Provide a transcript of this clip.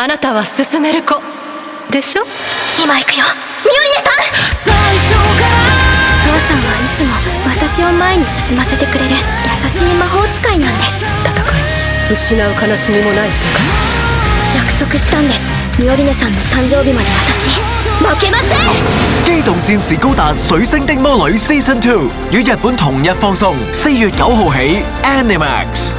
あなたは進める子。でしょ？今行くよ。ミオリネさん！最初から。父さんはいつも私を前に進ませてくれる優しい魔法使いなんです。戦い失う悲しみもない世界約束したんです。ミオリネさんの誕生日まで私。負けません！機動戰士高達水星的魔女 Season 2於日本同日放送，四月九號起 Animax。